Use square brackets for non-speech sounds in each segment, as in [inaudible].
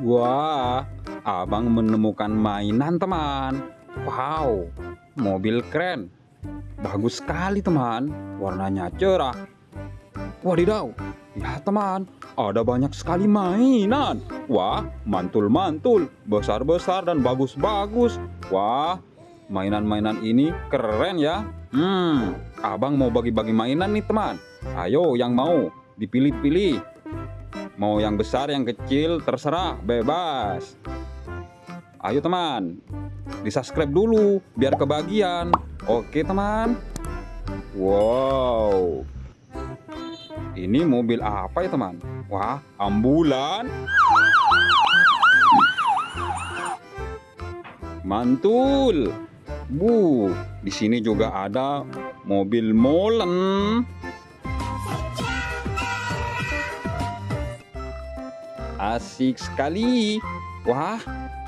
Wah, abang menemukan mainan teman. Wow, mobil keren. Bagus sekali teman, warnanya cerah. Wadidaw, lihat teman, ada banyak sekali mainan. Wah, mantul-mantul, besar-besar dan bagus-bagus. Wah, mainan-mainan ini keren ya. Hmm, abang mau bagi-bagi mainan nih teman. Ayo yang mau, dipilih-pilih. Mau yang besar, yang kecil, terserah, bebas. Ayo teman, di subscribe dulu biar kebagian. Oke teman. Wow. Ini mobil apa ya teman? Wah, ambulan. Mantul. Bu, di sini juga ada mobil molen. Asik sekali. Wah,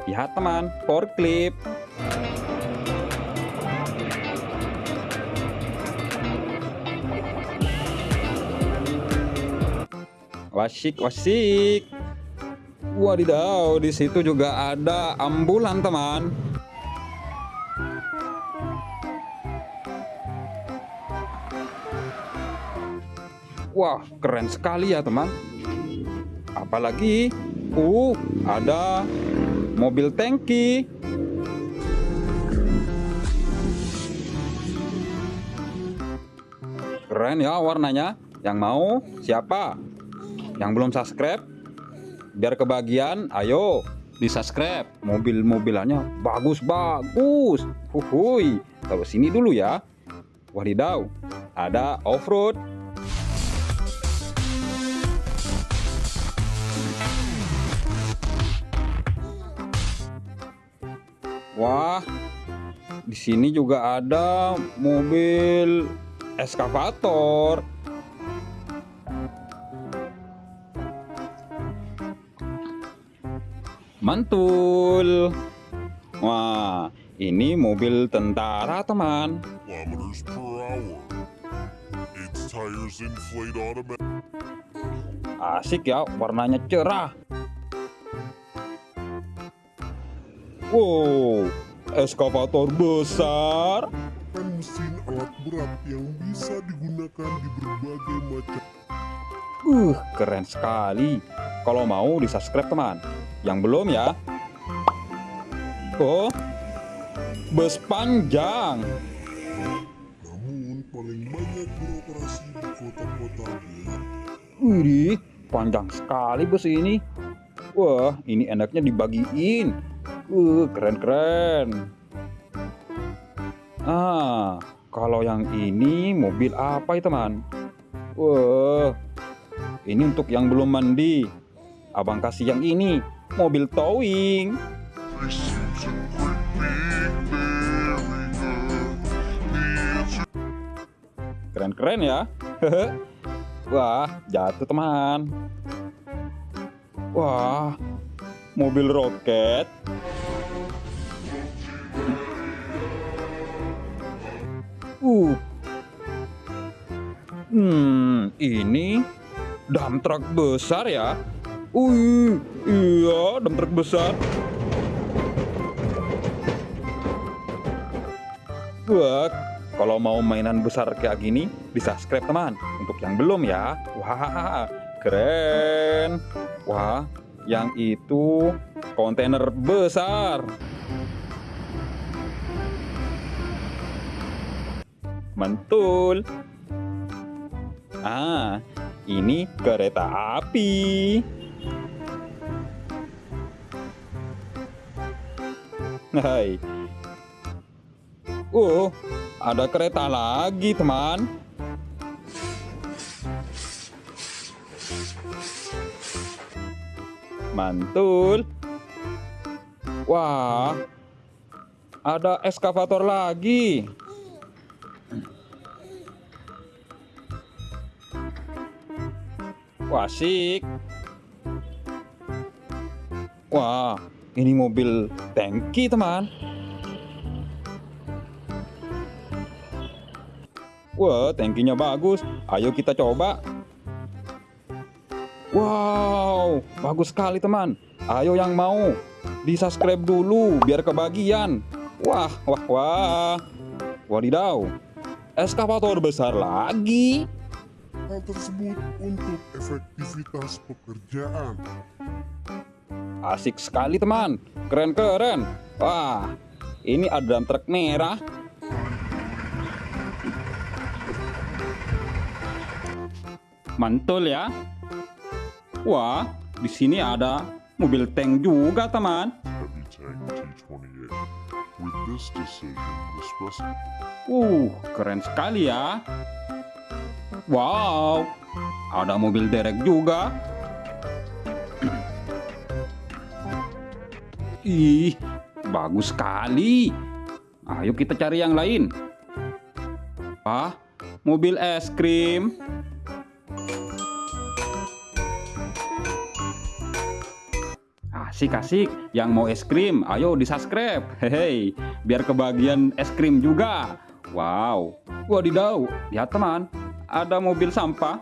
lihat teman, forklift. Wasik, wasik. Wadidaw, di situ juga ada ambulan teman. Wah, keren sekali ya teman. Apalagi, uh, ada mobil tangki. Keren ya warnanya. Yang mau siapa? Yang belum subscribe? Biar kebagian, ayo di subscribe. Mobil-mobilannya bagus-bagus. Huhui. Taruh sini dulu ya. Wadidaw, ada off-road. Wah, di sini juga ada mobil eskavator. Mantul. Wah, ini mobil tentara, teman. Asik ya, warnanya cerah. Wow, eskavator besar. Mesin alat berat yang bisa digunakan di berbagai macam Uh, keren sekali. Kalau mau di subscribe teman. Yang belum ya. Oh, bus panjang. namun paling banyak beroperasi di kota-kota. Wih, panjang sekali bus ini. Wah, ini enaknya dibagiin. Uh, keren-keren. Ah, kalau yang ini mobil apa ya teman? Wah, ini untuk yang belum mandi. Abang kasih yang ini, mobil towing. Keren-keren ya. [laughs] Wah, jatuh teman. Wah, mobil roket. Uh. Hmm, ini dump truck besar ya. Wih, iya, dump truck besar. Wah, kalau mau mainan besar kayak gini, di subscribe teman. Untuk yang belum ya, wah, keren. Wah, yang itu kontainer besar. Mantul. Ah, ini kereta api. Hai. Oh, ada kereta lagi, teman. Mantul. Wah, ada eskavator lagi. Wah, asik. Wah, ini mobil tangki, teman. Wah, tangkinya bagus. Ayo kita coba. Wow, bagus sekali teman. Ayo yang mau di subscribe dulu biar kebagian. Wah, wah, wah. Wadidaw, eskavator besar lagi. Hal tersebut untuk efektivitas pekerjaan. Asik sekali teman, keren-keren. Wah, ini ada drum truk merah. Mantul ya. Wah, di sini ada mobil tank juga teman. Heavy Tank T28. With this decision, the specimen Uh, keren sekali ya. Wow, ada mobil derek juga. Ih, bagus sekali. Ayo kita cari yang lain. Ah, mobil es krim. Asik asik, yang mau es krim, ayo di subscribe. Hehe, biar kebagian es krim juga. Wow, wadidaw, lihat teman, ada mobil sampah.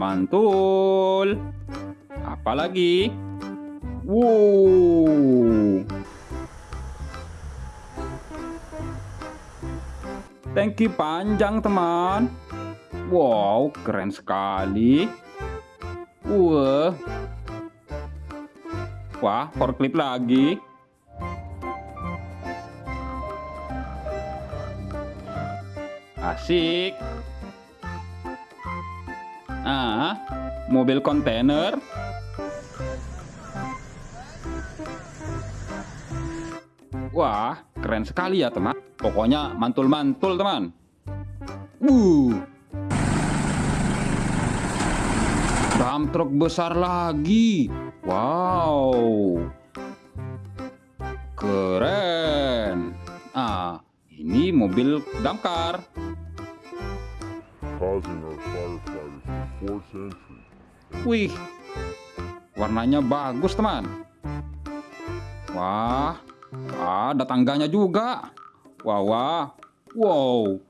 Mantul. Apalagi? Wow. Tangki panjang teman. Wow, keren sekali. Wah. Wah, forklift lagi. Asik. Ah, mobil kontainer. Wah, keren sekali ya teman. Pokoknya mantul-mantul teman. Uh. Dump truk besar lagi. Wow. Keren. Ah, ini mobil damkar. Wih. Warnanya bagus, teman. Wah. Ada tangganya juga. Wah, wah. Wow.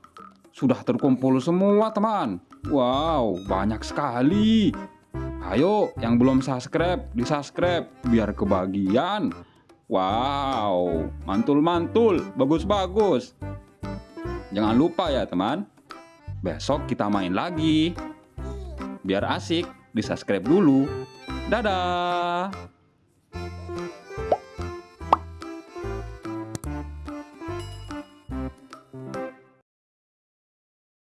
Sudah terkumpul semua, teman. Wow, banyak sekali. Ayo, yang belum subscribe, di subscribe biar kebagian. Wow, mantul-mantul, bagus-bagus. Jangan lupa ya teman, besok kita main lagi. Biar asik, di subscribe dulu. Dadah.